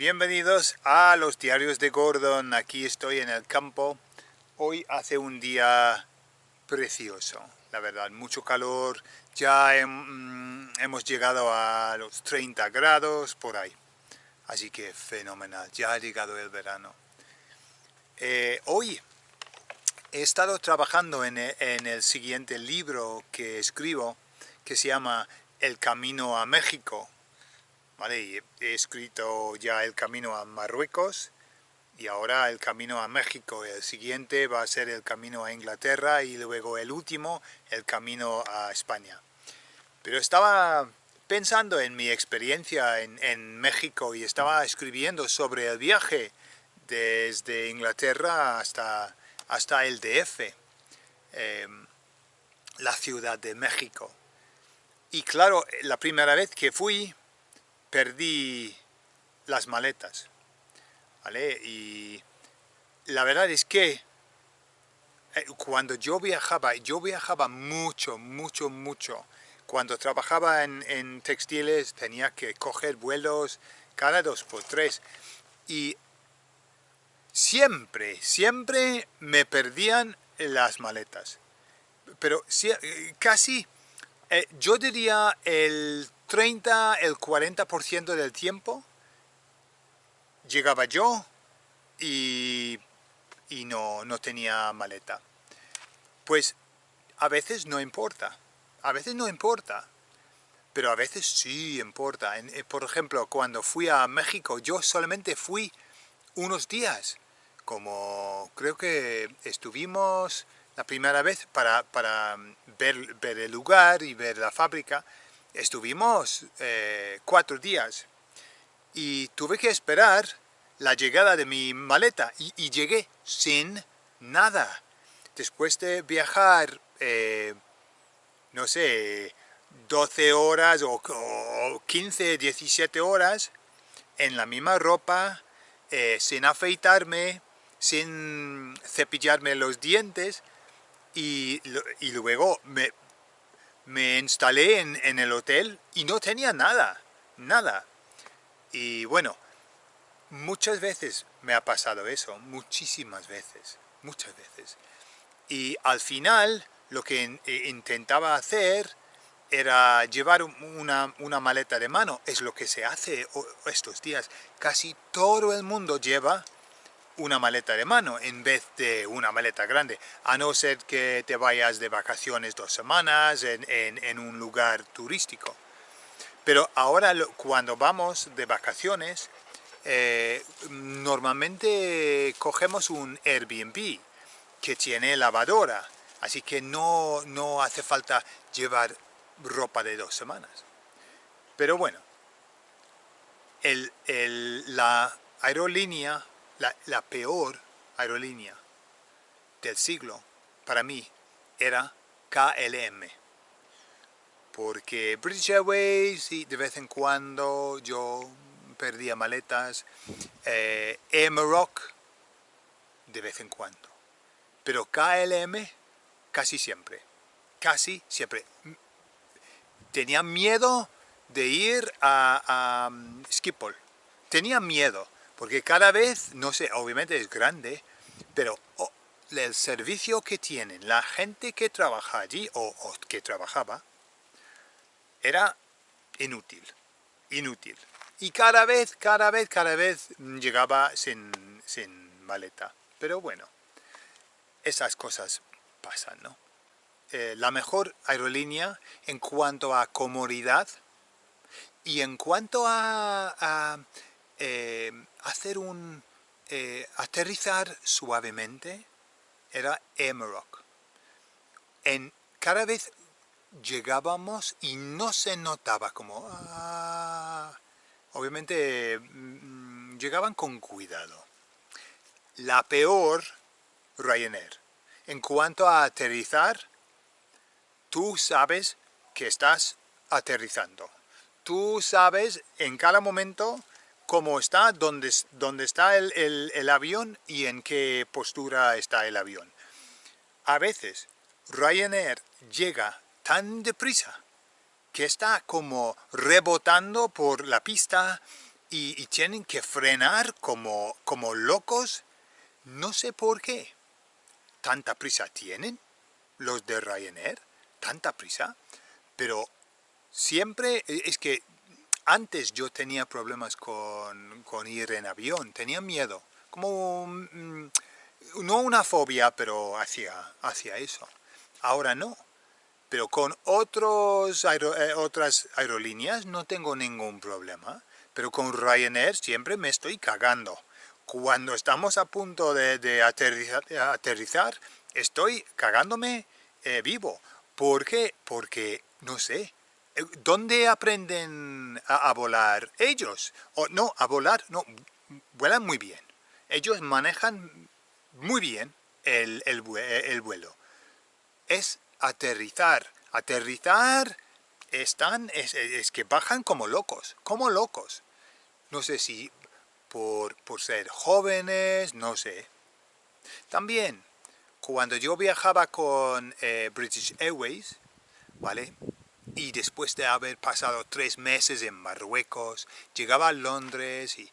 Bienvenidos a los diarios de Gordon, aquí estoy en el campo. Hoy hace un día precioso, la verdad, mucho calor, ya mm, hemos llegado a los 30 grados por ahí. Así que fenomenal, ya ha llegado el verano. Eh, hoy he estado trabajando en el siguiente libro que escribo, que se llama El Camino a México, he escrito ya el camino a Marruecos y ahora el camino a México. El siguiente va a ser el camino a Inglaterra y luego el último, el camino a España. Pero estaba pensando en mi experiencia en, México y estaba escribiendo sobre el viaje desde Inglaterra hasta, hasta el DF, em, la Ciudad de México. Y claro, la primera vez que fui, perdí las maletas, ¿vale? Y la verdad es que eh, cuando yo viajaba, yo viajaba mucho, mucho, mucho. Cuando trabajaba en, textiles tenía que coger vuelos cada dos por tres. Y siempre, siempre me perdían las maletas. Pero eh, casi, eh, yo diría el 30, el 40% del tiempo llegaba yo y, no, no tenía maleta. Pues a veces no importa, a veces no importa, pero a veces sí importa. Eh, por ejemplo, cuando fui a México, yo solamente fui unos días, como creo que estuvimos la primera vez para, para ver, ver el lugar y ver la fábrica, estuvimos eh, cuatro días y tuve que esperar la llegada de mi maleta y, llegué sin nada. Después de viajar, eh, no sé, 12 horas o, 15, 17 horas en la misma ropa, eh, sin afeitarme, sin cepillarme los dientes y, y luego me, me instalé en, el hotel y no tenía nada, nada. Y bueno, muchas veces me ha pasado eso, muchísimas veces, muchas veces. Y al final lo que eh, intentaba hacer era llevar una, una, maleta de mano. Es lo que se hace estos días. Casi todo el mundo lleva una maleta de mano en vez de una maleta grande, a no ser que te vayas de vacaciones dos semanas en, un lugar turístico. Pero ahora cuando vamos de vacaciones, eh, normalmente cogemos un Airbnb que tiene lavadora, así que no, no hace falta llevar ropa de dos semanas. Pero bueno, la aerolínea la, peor aerolínea del siglo para mí era KLM. Porque British Airways, de vez en cuando yo perdía maletas, eh, de vez en cuando. Pero KLM casi siempre, casi siempre. Tenía miedo de ir a, a um, Schiphol, tenía miedo porque cada vez, no sé, obviamente es grande, pero el servicio que tienen, la gente que trabaja allí, o, que trabajaba, era inútil, inútil. Y cada vez, cada vez, cada vez llegaba sin, maleta. Pero bueno, esas cosas pasan, ¿no? Eh, la mejor aerolínea en cuanto a comodidad y en cuanto a eh, hacer un eh, aterrizar suavemente era Emerok. En, cada vez llegábamos y no se notaba como... Ah, obviamente mm, llegaban con cuidado. La peor, Ryanair. En cuanto a aterrizar, tú sabes que estás aterrizando. Tú sabes en cada momento cómo está, dónde, dónde está el, avión y en qué postura está el avión. A veces Ryanair llega tan deprisa que está como rebotando por la pista y, tienen que frenar como, como locos. No sé por qué. ¿Tanta prisa tienen los de Ryanair? ¿Tanta prisa? Pero siempre e, es que antes yo tenía problemas con, ir en avión, tenía miedo, como mm, no una fobia, pero hacia, hacia eso. Ahora no, pero con otros eh, otras aerolíneas no tengo ningún problema, pero con Ryanair siempre me estoy cagando. Cuando estamos a punto de, aterrizar, estoy cagándome eh, vivo. ¿Por qué? Porque, no sé, ¿dónde aprenden a, volar ellos? O no, a volar, no, vuelan muy bien. Ellos manejan muy bien el, el vuelo. Es aterrizar. Aterrizar están, es, que bajan como locos, como locos. No sé si por, por ser jóvenes, no sé. También, cuando yo viajaba con eh, British Airways, ¿vale? Y después de haber pasado tres meses en Marruecos, llegaba a Londres y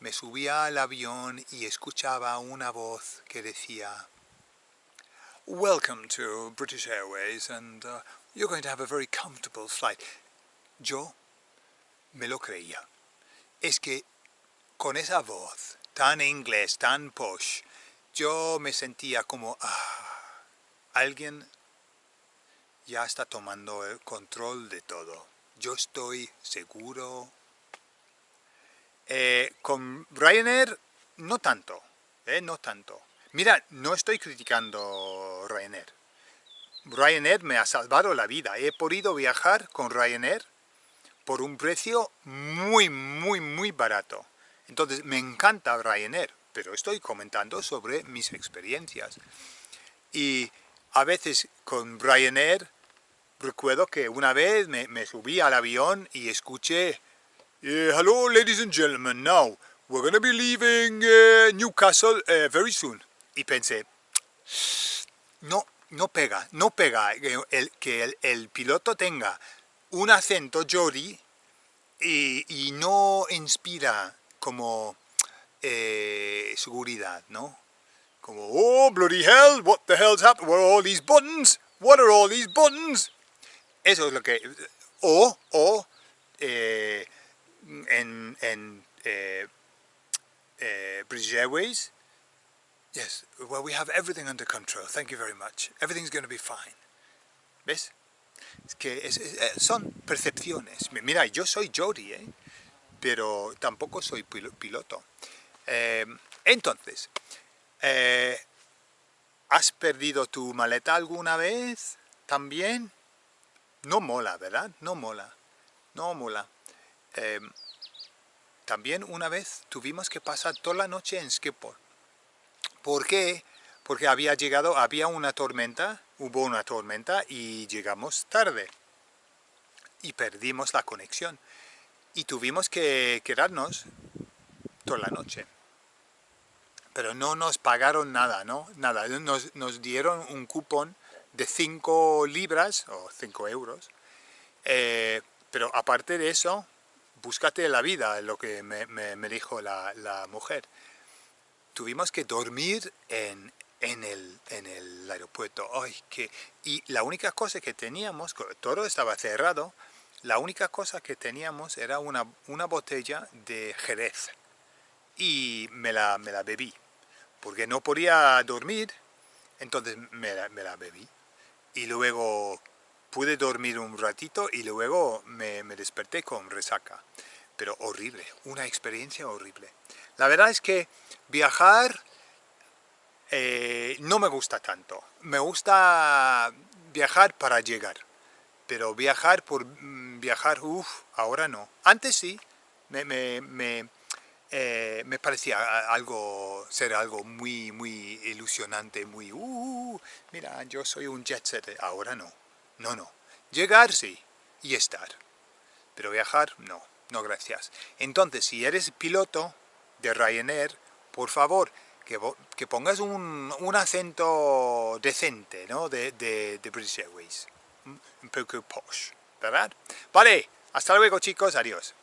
me subía al avión y escuchaba una voz que decía Welcome to British Airways and uh, you're going to have a very comfortable flight. Yo me lo creía. Es que con esa voz tan inglés, tan posh, yo me sentía como, ah, alguien ya está tomando el control de todo. Yo estoy seguro. Eh, con Ryanair, no tanto, eh, no tanto. Mira, no estoy criticando Ryanair. Ryanair me ha salvado la vida. He podido viajar con Ryanair por un precio muy, muy, muy barato. Entonces, me encanta Ryanair, pero estoy comentando sobre mis experiencias. Y a veces con Ryanair, recuerdo que una vez me, subí al avión y escuché eh, Hello, ladies and gentlemen, now we're going to be leaving eh, Newcastle eh, very soon y pensé, no, no pega, no pega que el, piloto tenga un acento Jody y, no inspira como seguridad, ¿no? Como, oh, bloody hell, what the hell's happened? What are all these buttons? What are all these buttons? Eso es lo que... O, o, eh, en, en eh, British Airways, Yes, well, we have everything under control. Thank you very much. Everything's going to be fine. ¿Ves? Es que eh, son percepciones. Mira, yo soy Jody, ¿eh? pero tampoco soy piloto. Eh, entonces, eh, ¿has perdido tu maleta alguna vez? ¿También? No mola, ¿verdad? No mola. No mola. también una vez tuvimos que pasar toda la noche en Skipper ¿Por qué? Porque había llegado, había una tormenta, hubo una tormenta y llegamos tarde. Y perdimos la conexión. Y tuvimos que quedarnos toda la noche. Pero no nos pagaron nada, ¿no? Nada. Nos, dieron un cupón de 5 libras o 5 euros. Eh, pero aparte de eso, búscate la vida, lo que me, dijo la, la mujer tuvimos que dormir en, en, el, en el aeropuerto. Ay, que, y la única cosa que teníamos, todo estaba cerrado, la única cosa que teníamos era una, una botella de Jerez. Y me la, me la bebí, porque no podía dormir, entonces me la, bebí. Y luego pude dormir un ratito y luego me, desperté con resaca. Pero horrible, una experiencia horrible. La verdad es que viajar eh, no me gusta tanto. Me gusta viajar para llegar. Pero viajar por mm, viajar, uff, ahora no. Antes sí, me, eh, me, parecía algo, ser algo muy, muy ilusionante, muy, uh, mira, yo soy un jet set. Ahora no, no, no. Llegar sí, y estar. Pero viajar, no, no gracias. Entonces, si eres piloto, de Ryanair, por favor, que, que pongas un, un, acento decente, ¿no? De, de, de British Airways. Un poco posh, ¿verdad? Vale, hasta luego chicos, adiós.